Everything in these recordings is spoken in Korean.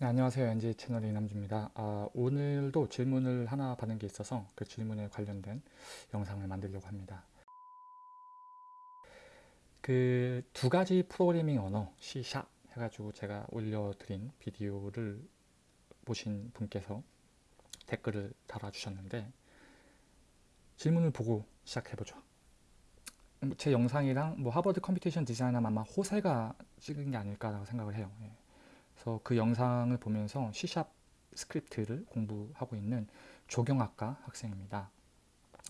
네, 안녕하세요. NJ 채널 이남주입니다. 아, 오늘도 질문을 하나 받은 게 있어서 그 질문에 관련된 영상을 만들려고 합니다. 그 두 가지 프로그래밍 언어 C# 해가지고 제가 올려드린 비디오를 보신 분께서 댓글을 달아주셨는데 질문을 보고 시작해보죠. 제 영상이랑 뭐 하버드 computation 디자인하면 아마 호세가 찍은 게 아닐까라고 생각을 해요. 예. 그래서 그 영상을 보면서 C샵 스크립트를 공부하고 있는 조경학과 학생입니다.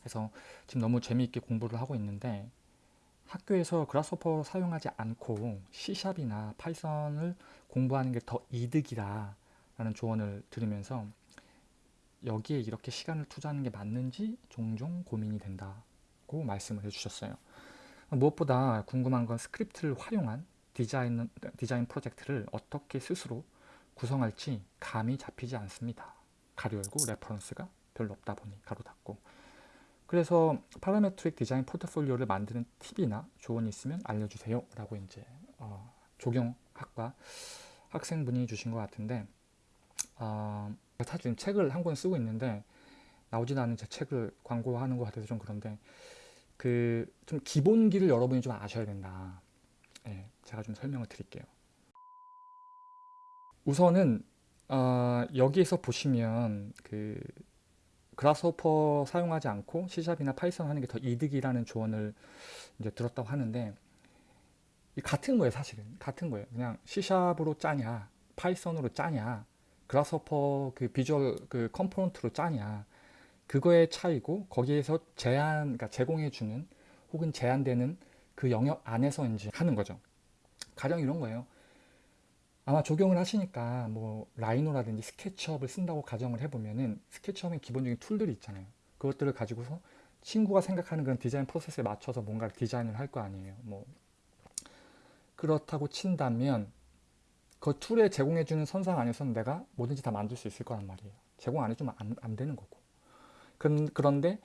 그래서 지금 너무 재미있게 공부를 하고 있는데 학교에서 Grasshopper 사용하지 않고 C샵이나 파이썬을 공부하는 게 더 이득이다 라는 조언을 들으면서 여기에 이렇게 시간을 투자하는 게 맞는지 종종 고민이 된다고 말씀을 해주셨어요. 무엇보다 궁금한 건 스크립트를 활용한 디자인, 디자인 프로젝트를 어떻게 스스로 구성할지 감이 잡히지 않습니다. 가로 열고 reference가 별로 없다 보니 가로 닫고. 그래서 parametric 디자인 포트폴리오를 만드는 팁이나 조언이 있으면 알려주세요. 라고 이제 어, 조경학과 학생분이 주신 것 같은데 어, 사실 책을 한 권 쓰고 있는데 나오지도 않은 제 책을 광고하는 것 같아서 좀 그런데 그 좀 기본기를 여러분이 좀 아셔야 된다 네, 제가 좀 설명을 드릴게요. 우선은 어, 여기에서 보시면 그 Grasshopper 사용하지 않고 C샵이나 파이썬 하는 게 더 이득이라는 조언을 이제 들었다고 하는데 같은 거예요 사실은 같은 거예요 그냥 C샵으로 짜냐 파이썬으로 짜냐 그라스호퍼 그 비주얼 그 component로 짜냐 그거의 차이고 거기에서 제한 그러니까 제공해 주는 혹은 제한되는 그 영역 안에서 이제 하는 거죠. 가령 이런 거예요. 아마 적용을 하시니까 뭐 Rhino라든지 SketchUp을 쓴다고 가정을 해보면은 SketchUp의 기본적인 tool들이 있잖아요. 그것들을 가지고서 친구가 생각하는 그런 디자인 프로세스에 맞춰서 뭔가를 디자인을 할 거 아니에요. 뭐 그렇다고 친다면 그 tool에 제공해주는 선상 안에서는 내가 뭐든지 다 만들 수 있을 거란 말이에요. 제공 안 해주면 안, 안 되는 거고. 그런데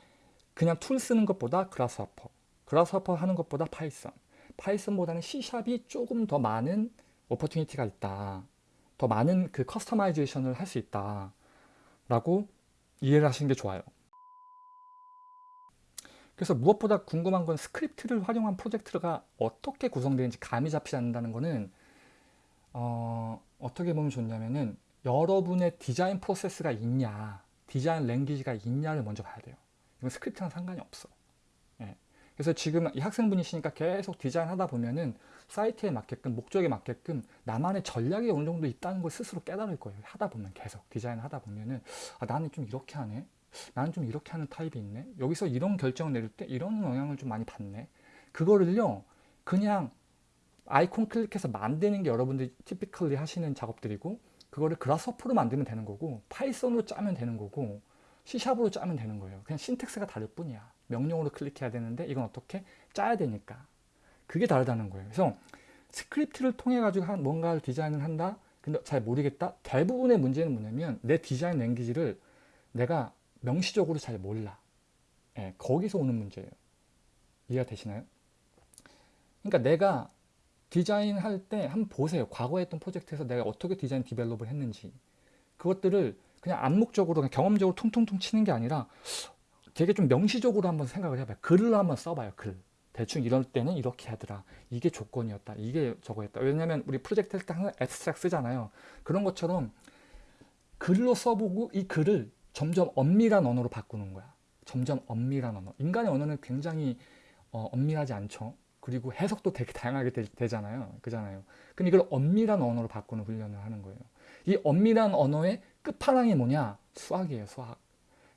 그냥 tool 쓰는 것보다 그라스하퍼 그라스하퍼 하는 것보다 파이썬. 파이썬보다는 C샵이 조금 더 많은 opportunity가 있다. 더 많은 그 customization을 할 수 있다. 라고 이해를 하시는 게 좋아요. 그래서 무엇보다 궁금한 건 스크립트를 활용한 프로젝트가 어떻게 구성되는지 감이 잡히지 않는다는 거는 어, 어떻게 보면 좋냐면은 여러분의 디자인 프로세스가 있냐 디자인 language가 있냐를 먼저 봐야 돼요. 이건 스크립트랑 상관이 없어 그래서 지금 이 학생분이시니까 계속 디자인하다 보면은 사이트에 맞게끔 목적에 맞게끔 나만의 전략이 어느 정도 있다는 걸 스스로 깨달을 거예요. 하다 보면 계속 디자인 하다 보면은 아, 나는 좀 이렇게 하네. 나는 좀 이렇게 하는 타입이 있네. 여기서 이런 결정을 내릴 때 이런 영향을 좀 많이 받네. 그거를요 그냥 아이콘 클릭해서 만드는 게 여러분들이 typically 하시는 작업들이고 그거를 Grasshopper로 만들면 되는 거고 Python으로 짜면 되는 거고 C샵으로 짜면 되는 거예요. 그냥 syntax가 다를 뿐이야 명령으로 클릭해야 되는데 이건 어떻게 짜야 되니까. 그게 다르다는 거예요. 그래서 스크립트를 통해 가지고 한 뭔가를 디자인을 한다? 근데 잘 모르겠다? 대부분의 문제는 뭐냐면 내 디자인 language를 내가 명시적으로 잘 몰라. 예, 거기서 오는 문제예요. 이해가 되시나요? 그러니까 내가 디자인 할 때 한번 보세요. 과거에 했던 프로젝트에서 내가 어떻게 디자인 develop을 했는지. 그것들을 그냥 암묵적으로 그냥 경험적으로 퉁퉁퉁 치는 게 아니라 되게 좀 명시적으로 한번 생각을 해봐요. 글을 한번 써봐요. 글. 대충 이럴 때는 이렇게 하더라. 이게 조건이었다. 이게 저거였다. 왜냐면 우리 프로젝트 할 때 항상 abstract 쓰잖아요. 그런 것처럼 글로 써보고 이 글을 점점 엄밀한 언어로 바꾸는 거야. 점점 엄밀한 언어. 인간의 언어는 굉장히 어, 엄밀하지 않죠. 그리고 해석도 되게 다양하게 되, 잖아요 그잖아요. 근데 이걸 엄밀한 언어로 바꾸는 훈련을 하는 거예요. 이 엄밀한 언어의 끝판왕이 뭐냐? 수학이에요, 수학.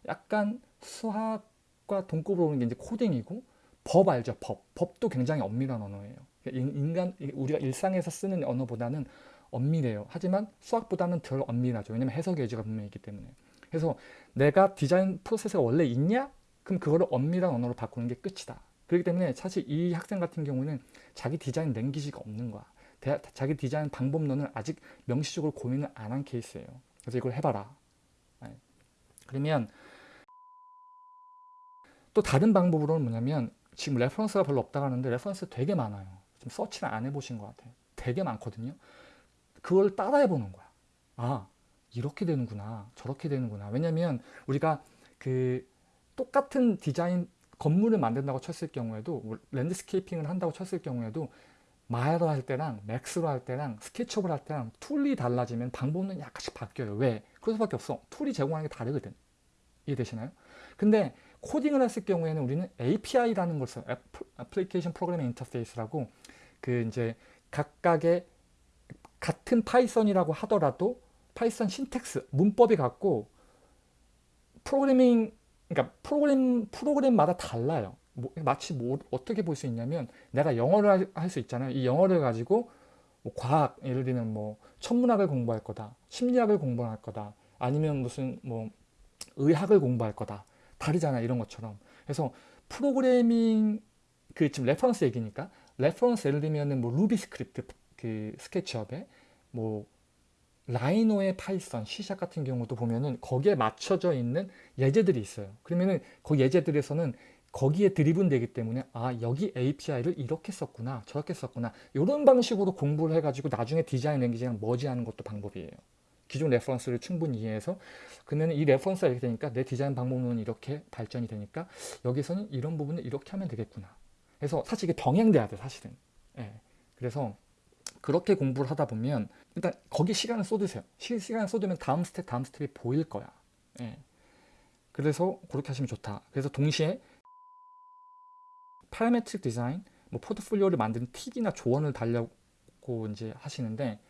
약간 수학과 동급으로 오는 게 이제 코딩이고 법 알죠 법. 법도 굉장히 엄밀한 언어예요. 인간 우리가 일상에서 쓰는 언어보다는 엄밀해요. 하지만 수학보다는 덜 엄밀하죠. 왜냐면 해석의 여지가 분명히 있기 때문에. 그래서 내가 디자인 프로세스가 원래 있냐? 그럼 그거를 엄밀한 언어로 바꾸는 게 끝이다. 그렇기 때문에 사실 이 학생 같은 경우는 자기 디자인 language가 없는 거야. 대, 자기 디자인 방법론을 아직 명시적으로 고민을 안 한 케이스예요. 그래서 이걸 해봐라. 네. 그러면 또 다른 방법으로는 뭐냐면 지금 reference가 별로 없다고 하는데 reference 되게 많아요. 지금 서치를 안 해보신 것 같아요. 되게 많거든요. 그걸 따라해 보는 거야. 아 이렇게 되는구나 저렇게 되는구나 왜냐면 우리가 그 똑같은 디자인 건물을 만든다고 쳤을 경우에도 뭐 landscaping을 한다고 쳤을 경우에도 Maya로 할 때랑 Max로 할 때랑 SketchUp을 할 때랑 tool이 달라지면 방법은 약간씩 바뀌어요 왜? 그럴 수밖에 없어 tool이 제공하는 게 다르거든 이해되시나요? 근데 코딩을 했을 경우에는 우리는 API라는 걸 써요 application programming interface라고 그 이제 각각의 같은 Python이라고 하더라도 Python syntax 문법이 같고 프로그래밍 그러니까 프로그램 프로그램마다 달라요. 뭐, 마치 뭐 어떻게 볼 수 있냐면 내가 영어를 할 수 있잖아요. 이 영어를 가지고 뭐 과학 예를 들면 뭐 천문학을 공부할 거다, 심리학을 공부할 거다, 아니면 무슨 뭐 의학을 공부할 거다 다르잖아 이런 것처럼. 그래서 프로그래밍 그 지금 reference 얘기니까 reference 예를 들면은 뭐 루비 스크립트 그 스케치업에 뭐 라이노의 파이썬, C샵 같은 경우도 보면은 거기에 맞춰져 있는 예제들이 있어요. 그러면은 그 예제들에서는 거기에 driven 되기 때문에 아 여기 API를 이렇게 썼구나 저렇게 썼구나 이런 방식으로 공부를 해가지고 나중에 디자인 language랑 merge하는 것도 방법이에요. 기존 reference를 충분히 이해해서 그러면 이 reference가 이렇게 되니까 내 디자인 방법론은 이렇게 발전이 되니까 여기서는 이런 부분을 이렇게 하면 되겠구나. 그래서 사실 이게 병행돼야 돼 사실은. 예. 그래서 그렇게 공부를 하다 보면 일단 거기 시간을 쏟으세요. 시, 시간을 쏟으면 다음 스텝 다음 스텝이 보일 거야. 예. 그래서 그렇게 하시면 좋다. 그래서 동시에 parametric 디자인, 뭐 포트폴리오를 만드는 팁이나 조언을 달라고 이제 하시는데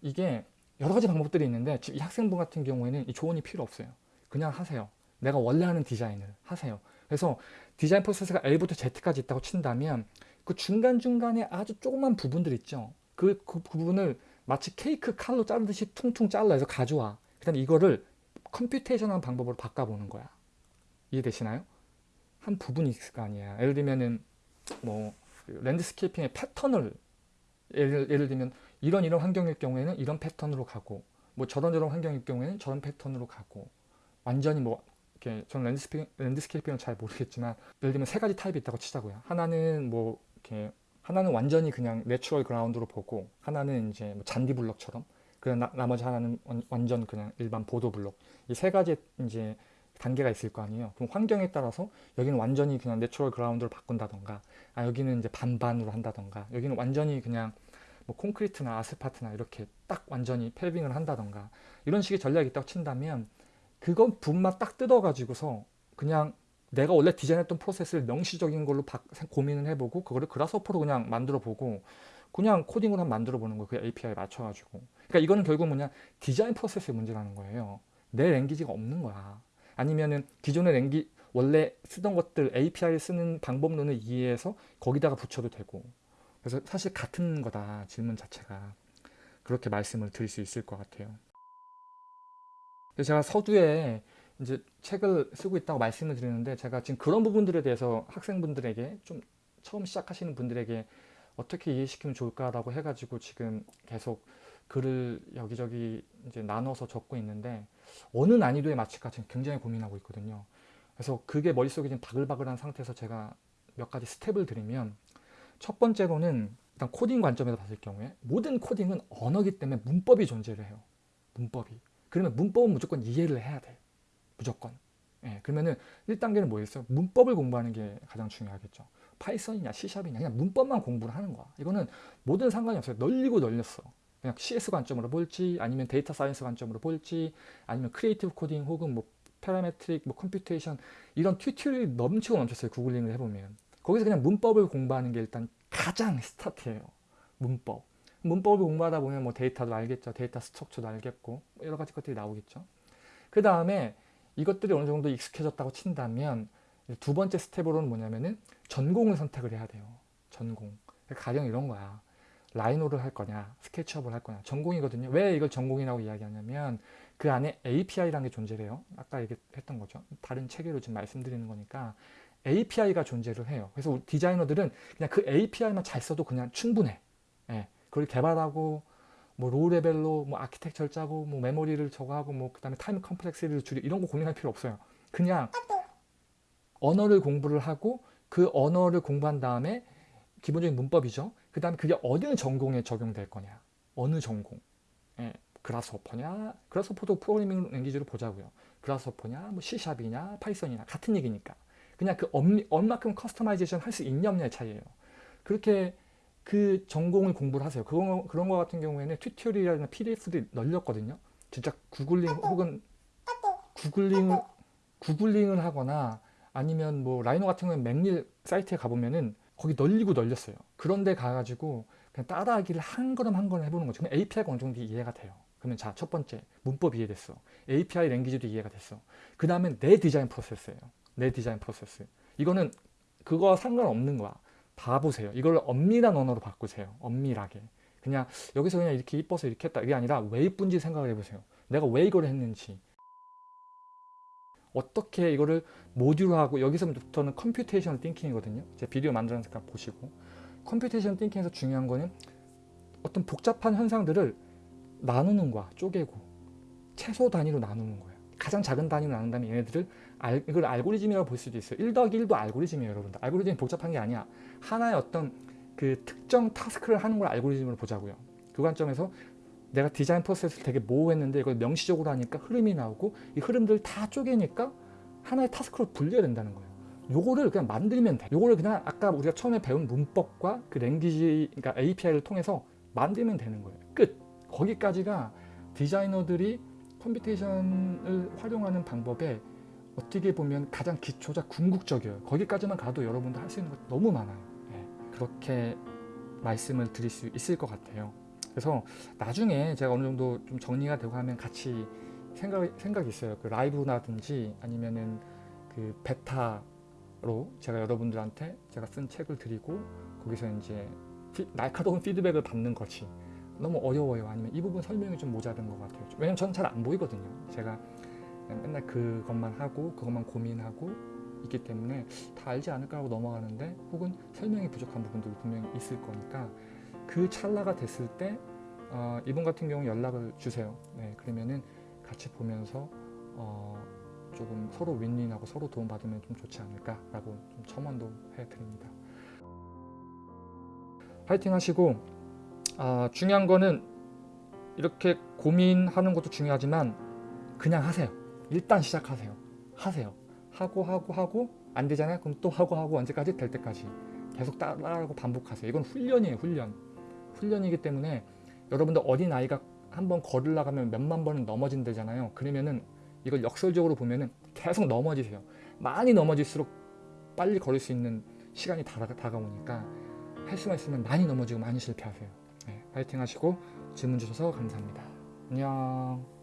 이게 여러 가지 방법들이 있는데 이 학생분 같은 경우에는 이 조언이 필요 없어요. 그냥 하세요. 내가 원래 하는 디자인을 하세요. 그래서 디자인 프로세스가 A부터 Z까지 있다고 친다면 그 중간중간에 아주 조그만 부분들 있죠. 그, 그 부분을 마치 케이크 칼로 자르듯이 퉁퉁 잘라서 가져와. 그 다음에 이거를 컴퓨테이션한 방법으로 바꿔보는 거야. 이해되시나요? 한 부분이 있을 거 아니야. 예를 들면은 뭐 landscaping의 패턴을 예를, 예를 들면 이런 이런 환경일 경우에는 이런 패턴으로 가고 뭐 저런 저런 환경일 경우에는 저런 패턴으로 가고 완전히 뭐 이렇게 저는 landscaping, landscaping은 잘 모르겠지만 예를 들면 세 가지 타입이 있다고 치자고요. 하나는 뭐 이렇게 하나는 완전히 그냥 natural ground로 보고 하나는 이제 뭐 잔디 블록처럼 그리고 나, 나머지 하나는 완전 그냥 일반 보도 블록 이 세 가지 이제 단계가 있을 거 아니에요. 그럼 환경에 따라서 여기는 완전히 그냥 natural ground로 바꾼다던가 아 여기는 이제 반반으로 한다던가 여기는 완전히 그냥 뭐 콘크리트나 아스팔트나 이렇게 딱 완전히 paving을 한다던가 이런 식의 전략이 있다고 친다면 그 부분만 딱 뜯어가지고서 그냥 내가 원래 디자인했던 프로세스를 명시적인 걸로 바, 고민을 해보고 그거를 Grasshopper로 그냥 만들어 보고 그냥 코딩으로 한번 만들어 보는 거예요. 그 API에 맞춰가지고. 그러니까 이거는 결국 뭐냐 디자인 프로세스의 문제라는 거예요. 내 랭귀지가 없는 거야. 아니면은 기존의 랭귀 원래 쓰던 것들 API 쓰는 방법론을 이해해서 거기다가 붙여도 되고. 그래서 사실 같은 거다 질문 자체가 그렇게 말씀을 드릴 수 있을 것 같아요. 제가 서두에 이제 책을 쓰고 있다고 말씀을 드리는데 제가 지금 그런 부분들에 대해서 학생분들에게 좀 처음 시작하시는 분들에게 어떻게 이해시키면 좋을까라고 해가지고 지금 계속 글을 여기저기 이제 나눠서 적고 있는데 어느 난이도에 맞출까 지금 굉장히 고민하고 있거든요. 그래서 그게 머릿속에 지금 바글바글한 상태에서 제가 몇 가지 step을 드리면 첫 번째로는 일단 코딩 관점에서 봤을 경우에 모든 코딩은 언어기 때문에 문법이 존재를 해요. 문법이. 그러면 문법은 무조건 이해를 해야 돼. 무조건. 예, 그러면은 1단계는 뭐였어요? 문법을 공부하는 게 가장 중요하겠죠. 파이썬이냐 C샵이냐 그냥 문법만 공부를 하는 거야. 이거는 모든 상관이 없어요. 널리고 널렸어. 그냥 CS 관점으로 볼지 아니면 data science 관점으로 볼지 아니면 creative coding 혹은 뭐 parametric 뭐 computation 이런 tutorial이 넘치고 넘쳤어요. 구글링을 해보면. 거기서 그냥 문법을 공부하는 게 일단 가장 스타트예요. 문법. 문법을 공부하다 보면 뭐 데이터도 알겠죠. data structure도 알겠고 여러 가지 것들이 나오겠죠. 그 다음에 이것들이 어느 정도 익숙해졌다고 친다면 두 번째 step으로는 뭐냐면은 전공을 선택을 해야 돼요. 전공. 가령 이런 거야. Rhino를 할 거냐, SketchUp을 할 거냐. 전공이거든요. 왜 이걸 전공이라고 이야기하냐면 그 안에 API라는 게 존재해요. 아까 얘기했던 거죠. 다른 체계로 지금 말씀드리는 거니까 API가 존재를 해요. 그래서 우리 디자이너들은 그냥 그 API만 잘 써도 그냥 충분해. 예. 그걸 개발하고 뭐 low level로 뭐 아키텍처를 짜고 뭐 메모리를 저거 하고 뭐 그다음에 time complexity를 줄이 이런 거 고민할 필요 없어요. 그냥 언어를 공부를 하고 그 언어를 공부한 다음에 기본적인 문법이죠. 그 다음에 그게 어느 전공에 적용될 거냐. 어느 전공. 예, Grasshopper냐 Grasshopper도 programming language로 보자고요 그라스호퍼냐 뭐 C샵이냐 파이썬이냐 같은 얘기니까 그냥 그 얼- 얼마큼 customization 할 수 있냐 없냐의 차이예요 그렇게 그 전공을 공부를 하세요 그런, 그런 거 같은 경우에는 tutorial이나 PDF도 널렸거든요 진짜 구글링 혹은 구글링을 구글링을 하거나 아니면 뭐 Rhino 같은 경우는 McNeel 사이트에 가보면은 거기 널리고 널렸어요. 그런데 가가지고 그냥 따라하기를 한 걸음 한 걸음 해보는 거죠. 그럼 API가 어느 정도 이해가 돼요. 그러면 자 첫 번째 문법 이해됐어. API language도 이해가 됐어. 그 다음에 내 디자인 프로세스예요. 내 디자인 프로세스. 이거는 그거와 상관없는 거야. 봐보세요. 이걸 엄밀한 언어로 바꾸세요. 엄밀하게. 그냥 여기서 그냥 이렇게 이뻐서 이렇게 했다. 이게 아니라 왜 이쁜지 생각을 해보세요. 내가 왜 이걸 했는지. 어떻게 이거를 모듈화하고 여기서부터는 computation thinking이거든요. 제 비디오 만들어서 보시고 computation thinking에서 중요한 거는 어떤 복잡한 현상들을 나누는 거야. 쪼개고 최소 단위로 나누는 거예요. 가장 작은 단위로 나눈다면 얘네들을 알, 이걸 알고리즘이라고 볼 수도 있어요. 1 더하기 1도 알고리즘이에요, 여러분들. 알고리즘이 복잡한 게 아니야. 하나의 어떤 그 특정 task를 하는 걸 알고리즘으로 보자고요. 그 관점에서 내가 디자인 프로세스를 되게 모호했는데 이걸 명시적으로 하니까 흐름이 나오고 이 흐름들 다 쪼개니까 하나의 task로 분리가 된다는 거예요. 요거를 그냥 만들면 돼. 요거를 그냥 아까 우리가 처음에 배운 문법과 그 language, 그러니까 API를 통해서 만들면 되는 거예요. 끝. 거기까지가 디자이너들이 computation을 활용하는 방법에 어떻게 보면 가장 기초자 궁극적이에요. 거기까지만 가도 여러분들 할 수 있는 것 너무 많아요. 네. 그렇게 말씀을 드릴 수 있을 것 같아요. 그래서 나중에 제가 어느 정도 좀 정리가 되고 하면 같이 생각, 생각이 있어요. 그 라이브라든지 아니면은 그 베타로 제가 여러분들한테 제가 쓴 책을 드리고 거기서 이제 피- 날카로운 피드백을 받는 것이 너무 어려워요. 아니면 이 부분 설명이 좀 모자른 것 같아요. 왜냐면 저는 잘 안 보이거든요. 제가 맨날 그것만 하고 그것만 고민하고 있기 때문에 다 알지 않을까 하고 넘어가는데 혹은 설명이 부족한 부분들이 분명히 있을 거니까 그 찰나가 됐을 때 어, 이분 같은 경우 연락을 주세요. 네, 그러면은 같이 보면서 어, 조금 서로 윈윈하고 서로 도움받으면 좀 좋지 않을까라고 좀 첨언도 해드립니다. 파이팅 하시고 아, 중요한 거는 이렇게 고민하는 것도 중요하지만 그냥 하세요. 일단 시작하세요. 하세요. 하고 하고 하고 안 되잖아요. 그럼 또 하고 하고 언제까지 될 때까지 계속 따라하고 반복하세요. 이건 훈련이에요. 훈련. 훈련이기 때문에 여러분들 어린 아이가 한번 걸으려 가면 몇만 번은 넘어진대잖아요. 그러면은 이걸 역설적으로 보면은 계속 넘어지세요. 많이 넘어질수록 빨리 걸을 수 있는 시간이 다가, 다가오니까 할 수만 있으면 많이 넘어지고 많이 실패하세요. 네, 파이팅 하시고 질문 주셔서 감사합니다. 안녕.